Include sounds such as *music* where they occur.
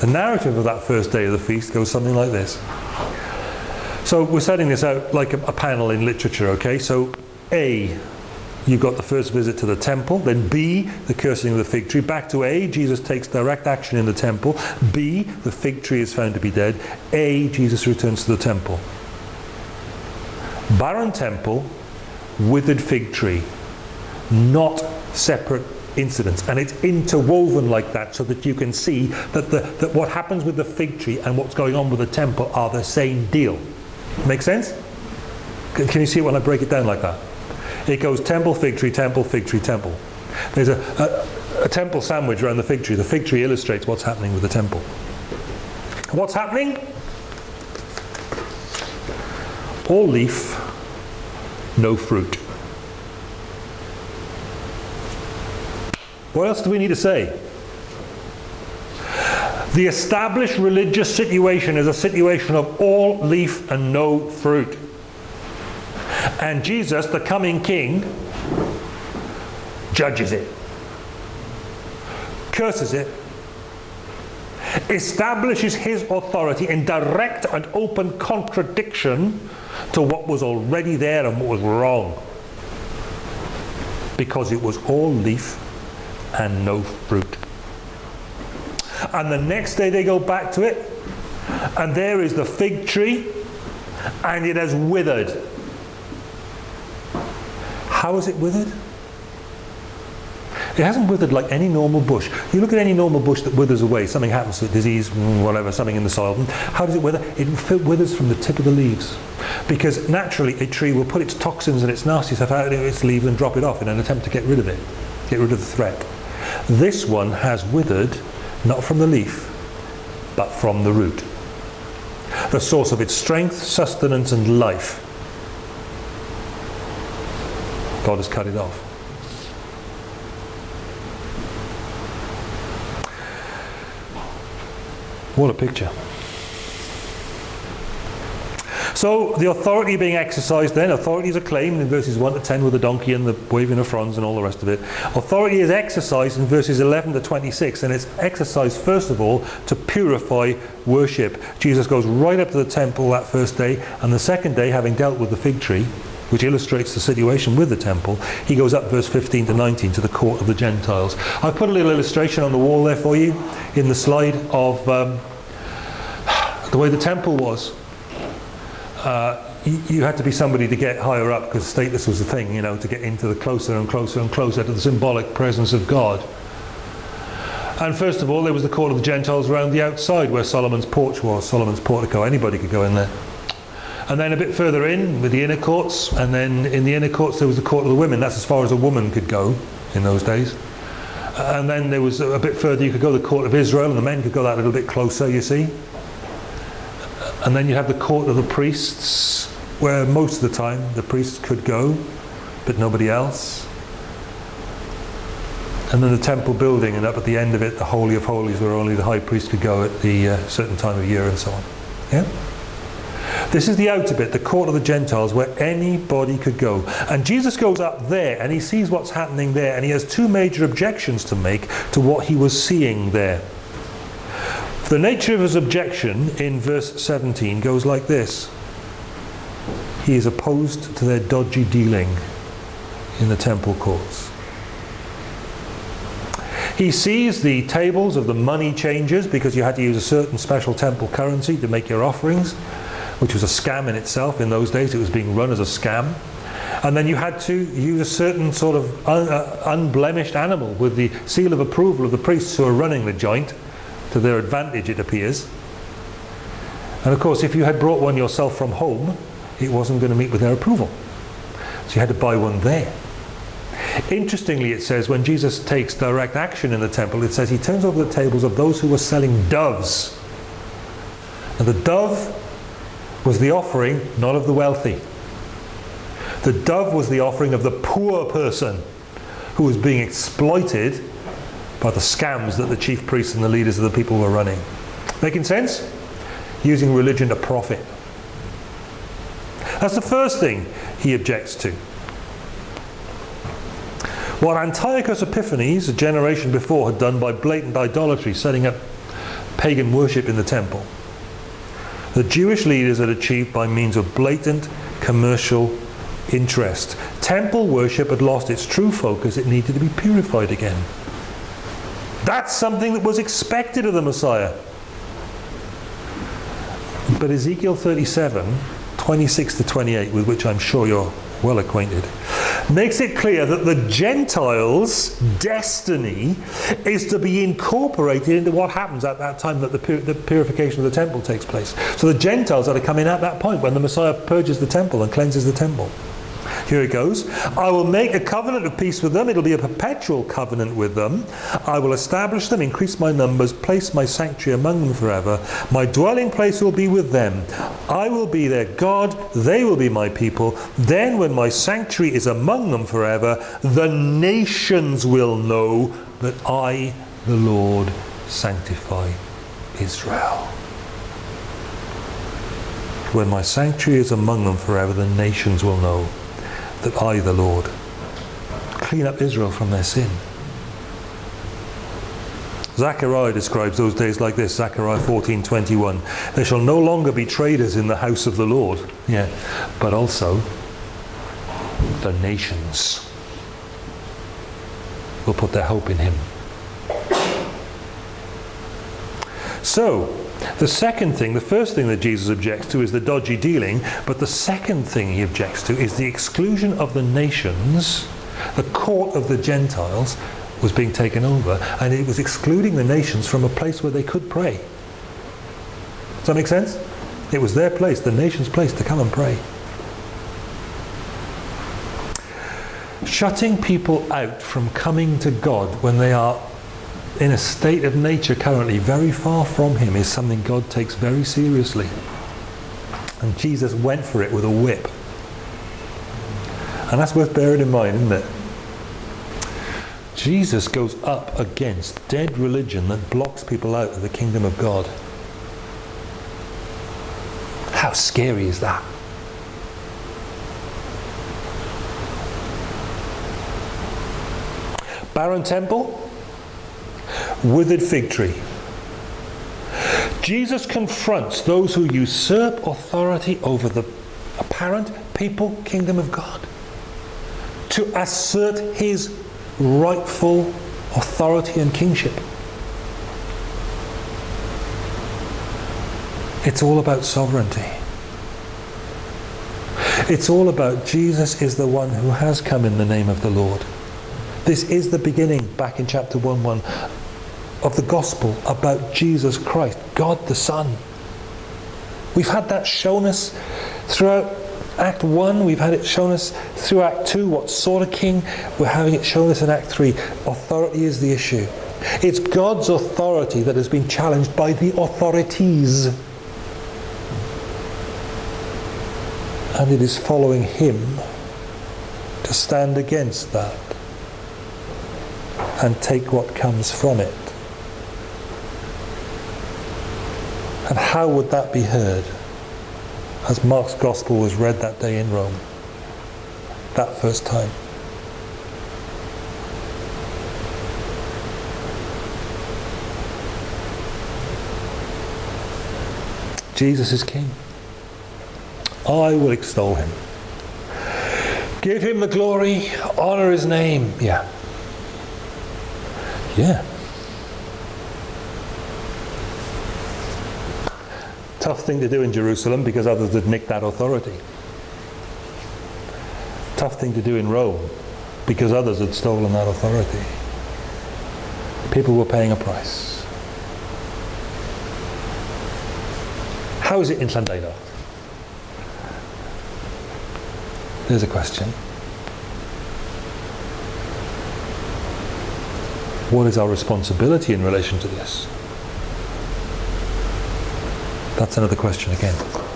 The narrative of that first day of the feast goes something like this. So we're setting this out like a, a panel in literature, okay? So A, you've got the first visit to the temple. Then B, the cursing of the fig tree. Back to A, Jesus takes direct action in the temple. B, the fig tree is found to be dead. A, Jesus returns to the temple. Barren temple, withered fig tree. Not separate incidents. And it's interwoven like that so that you can see that, the, that what happens with the fig tree and what's going on with the temple are the same deal. Make sense? Can you see it when I break it down like that? It goes temple, fig tree, temple, fig tree, temple. There's a, a, a temple sandwich around the fig tree. The fig tree illustrates what's happening with the temple. What's happening? All leaf, no fruit. What else do we need to say? The established religious situation is a situation of all leaf and no fruit. And Jesus, the coming king, judges it, curses it, establishes his authority in direct and open contradiction to what was already there and what was wrong. Because it was all leaf and no fruit. And the next day they go back to it, and there is the fig tree, and it has withered. How is it withered? It hasn't withered like any normal bush. You look at any normal bush that withers away, something happens to it, disease, mm, whatever, something in the soil. How does it wither? It withers from the tip of the leaves. Because naturally a tree will put its toxins and its nasty stuff out of its leaves and drop it off in an attempt to get rid of it, get rid of the threat. This one has withered not from the leaf, but from the root. The source of its strength, sustenance and life. God has cut it off. What a picture. So the authority being exercised then, authority is acclaimed in verses 1 to 10 with the donkey and the waving of fronds and all the rest of it. Authority is exercised in verses 11 to 26 and it's exercised first of all to purify worship. Jesus goes right up to the temple that first day and the second day having dealt with the fig tree which illustrates the situation with the temple, he goes up verse 15 to 19 to the court of the Gentiles. I've put a little illustration on the wall there for you in the slide of um, *sighs* the way the temple was uh, you, you, had to be somebody to get higher up because status was the thing, you know, to get into the closer and closer and closer to the symbolic presence of God. And first of all, there was the court of the Gentiles around the outside where Solomon's porch was, Solomon's portico. Anybody could go in there. And then a bit further in with the inner courts, and then in the inner courts there was the court of the women. That's as far as a woman could go in those days. And then there was a bit further you could go the court of Israel, and the men could go that a little bit closer, you see. And then you have the court of the priests, where most of the time the priests could go, but nobody else. And then the temple building, and up at the end of it, the Holy of Holies, where only the high priest could go at the uh, certain time of year and so on. Yeah? This is the outer bit, the court of the Gentiles, where anybody could go. And Jesus goes up there and he sees what's happening there, and he has two major objections to make to what he was seeing there. The nature of his objection in verse 17 goes like this. He is opposed to their dodgy dealing in the temple courts. He sees the tables of the money changers because you had to use a certain special temple currency to make your offerings, which was a scam in itself. In those days, it was being run as a scam. And then you had to use a certain sort of un uh, unblemished animal with the seal of approval of the priests who are running the joint to their advantage, it appears. And of course, if you had brought one yourself from home, it wasn't going to meet with their approval. So you had to buy one there. Interestingly, it says when Jesus takes direct action in the temple, it says he turns over the tables of those who were selling doves. And the dove was the offering not of the wealthy. The dove was the offering of the poor person who was being exploited by the scams that the chief priests and the leaders of the people were running. Making sense? Using religion to profit. That's the first thing he objects to. What Antiochus Epiphanes, a generation before, had done by blatant idolatry, setting up pagan worship in the temple. The Jewish leaders had achieved by means of blatant commercial interest. Temple worship had lost its true focus, it needed to be purified again. That's something that was expected of the Messiah. But Ezekiel 37, 26 to 28, with which I'm sure you're well acquainted, makes it clear that the Gentiles' destiny is to be incorporated into what happens at that time that the, pur the purification of the temple takes place. So the Gentiles are to come in at that point when the Messiah purges the temple and cleanses the temple. Here it goes. I will make a covenant of peace with them. It'll be a perpetual covenant with them. I will establish them, increase my numbers, place my sanctuary among them forever. My dwelling place will be with them. I will be their God. They will be my people. Then when my sanctuary is among them forever, the nations will know that I, the Lord, sanctify Israel. When my sanctuary is among them forever, the nations will know that I, the Lord, clean up Israel from their sin. Zechariah describes those days like this, Zechariah 14:21. There shall no longer be traders in the house of the Lord, yeah, but also the nations will put their hope in him. So, the second thing, the first thing that Jesus objects to is the dodgy dealing, but the second thing he objects to is the exclusion of the nations. The court of the Gentiles was being taken over, and it was excluding the nations from a place where they could pray. Does that make sense? It was their place, the nation's place, to come and pray. Shutting people out from coming to God when they are in a state of nature currently very far from him is something God takes very seriously. And Jesus went for it with a whip. And that's worth bearing in mind, isn't it? Jesus goes up against dead religion that blocks people out of the kingdom of God. How scary is that? Barren temple, withered fig tree. Jesus confronts those who usurp authority over the apparent people kingdom of God to assert his rightful authority and kingship. It's all about sovereignty. It's all about Jesus is the one who has come in the name of the Lord. This is the beginning, back in chapter 1 1, of the gospel about Jesus Christ, God the Son. We've had that shown us throughout Act 1, we've had it shown us through Act 2, what sort of king, we're having it shown us in Act 3. Authority is the issue. It's God's authority that has been challenged by the authorities. And it is following Him to stand against that and take what comes from it. And how would that be heard? As Mark's Gospel was read that day in Rome, that first time. Jesus is King. I will extol him. Give him the glory, honor his name. Yeah. Yeah. Tough thing to do in Jerusalem because others had nicked that authority. Tough thing to do in Rome because others had stolen that authority. People were paying a price. How is it in Llandudno? There's a question. What is our responsibility in relation to this? That's another question again.